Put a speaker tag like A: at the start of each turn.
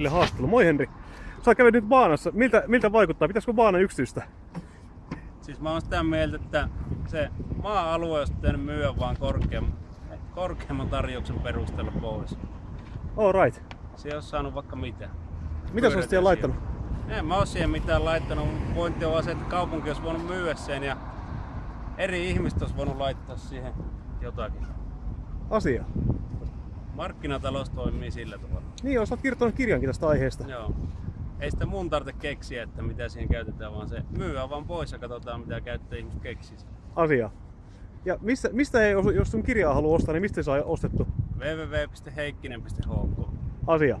A: Henrille haastattelu. Moi Henri. Sä kävit nyt baanassa. Miltä, miltä vaikuttaa? Pitäisikö baana yksityistä?
B: Siis mä oon sitä mieltä, että se maa-alue olisi pitänyt myyä vaan korkeamman, korkeamman tarjouksen perusteella pois.
A: All right.
B: Se ei ole saanut vaikka mitä.
A: Mitä sä siihen laittanut?
B: En mä oo siihen mitään laittanut. Pointti on vaan se, että kaupunki olisi voinut myydä sen ja eri ihmiset olisi voinut laittaa siihen jotakin.
A: Asia.
B: Markkinatalous toimii sillä tavalla.
A: Niin joo, sä oot kirjoittanut kirjankin tästä aiheesta.
B: Joo. Ei sitä mun tarvitse keksiä, että mitä siihen käytetään, vaan se myyä vaan pois ja katsotaan mitä käyttäjä-ihmiset keksisi.
A: Asia. Ja mistä, mistä ei, jos sun kirjaa haluaa ostaa, niin mistä se saa ostettu?
B: www.heikkinen.hk
A: Asia.